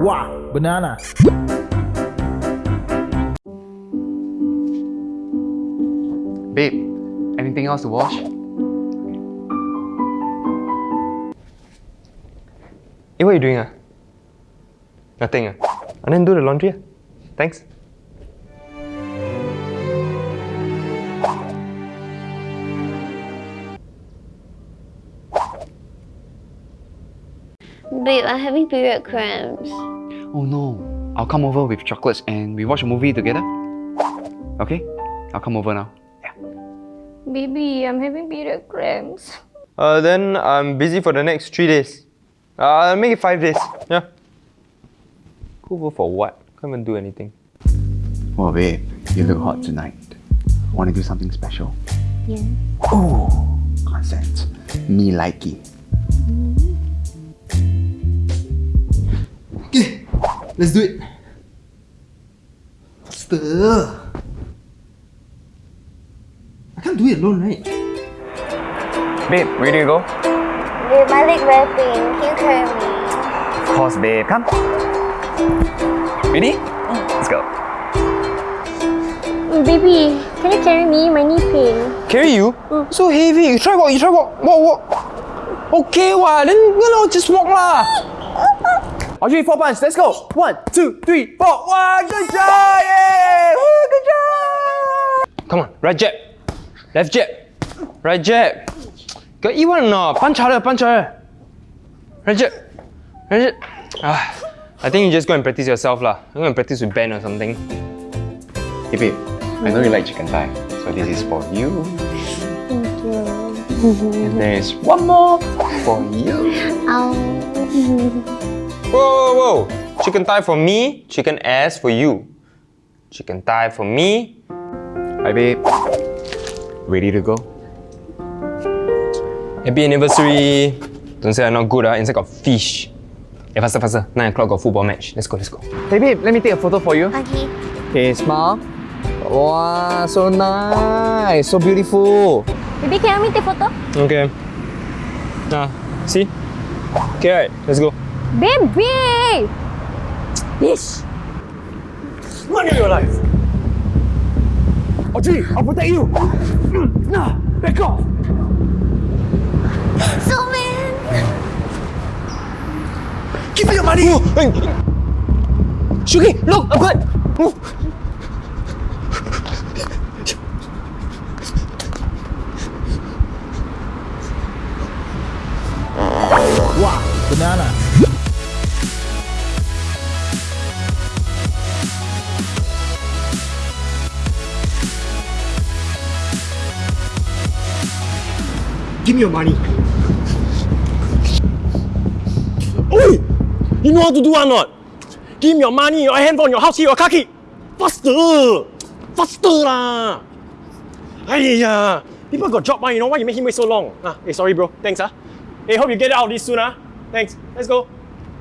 Wow, banana. Babe, anything else to wash? Hey, what are you doing? Ah? Nothing. Ah? And then do the laundry. ah. Thanks. Babe, I'm having period cramps. Oh no. I'll come over with chocolates and we watch a movie together. Okay? I'll come over now. Yeah. Baby, I'm having period cramps. Uh, then I'm busy for the next three days. Uh, I'll make it five days. Yeah. Go over for what? Can't even do anything. Oh, babe, you look hot tonight. Want to do something special? Yeah. Oh, consent. Me likey. Okay, let's do it. Faster. I can't do it alone, right? Babe, ready to go? Babe, my leg very pain. Can you carry me? Of course, babe. Come. Ready? Let's go. Mm, baby, can you carry me? My knee pain. Carry you? Mm. So heavy. You try walk, you try walk. Walk, walk. Okay, what? Then, you know, just walk lah. Audrey, four punch. Let's go. One, two, three, four. Wow, good job! Yay! Woo, good job! Come on, right jab. Left jab. Right jab. Got eat one or not? Punch harder, punch harder. Right jab. Right jab. Ah, I think you just go and practice yourself lah. Go and practice with Ben or something. Hey, babe, I know you like chicken thigh, so this is for you. Thank you. And there is one more for you. Ow. Whoa, whoa, whoa. Chicken thigh for me, chicken ass for you. Chicken thigh for me. Hi, babe. Ready to go? Happy anniversary. Don't say I'm not good, ah. Inside got fish. Hey, faster, faster. 9 o'clock got football match. Let's go, let's go. Hey, babe, let me take a photo for you. Okay. Okay, smile. Wow, so nice, so beautiful. Baby, can you take photo? Okay. Ah, see? Okay, right. Let's go. Baby! Yes. Run in your life. Audrey, I'll protect you. Nah, back off. So man. Give me your money. Oh, Shuki, look, a bird. Move. Wow, banana. Give me your money. Oi! You know how to do or not? Give me your money, your handphone, your house key, your car key. Faster! Faster lah! Aiya! People got job, ah, you know why you make him wait so long? Ah, hey, sorry bro. Thanks ah. Hey, hope you get out of this soon ah. Thanks. Let's go.